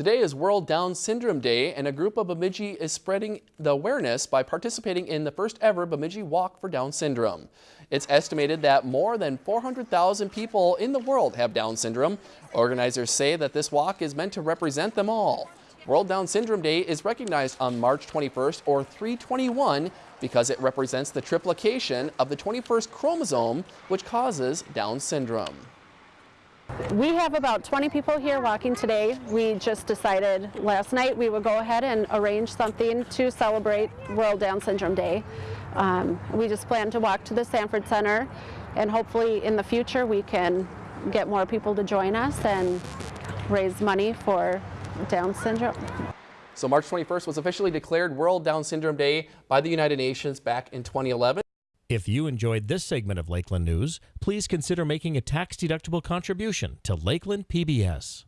Today is World Down Syndrome Day, and a group of Bemidji is spreading the awareness by participating in the first ever Bemidji Walk for Down Syndrome. It's estimated that more than 400,000 people in the world have Down syndrome. Organizers say that this walk is meant to represent them all. World Down Syndrome Day is recognized on March 21st or 321 because it represents the triplication of the 21st chromosome, which causes Down syndrome. We have about 20 people here walking today. We just decided last night we would go ahead and arrange something to celebrate World Down Syndrome Day. Um, we just plan to walk to the Sanford Center and hopefully in the future we can get more people to join us and raise money for Down syndrome. So March 21st was officially declared World Down Syndrome Day by the United Nations back in 2011. If you enjoyed this segment of Lakeland News, please consider making a tax-deductible contribution to Lakeland PBS.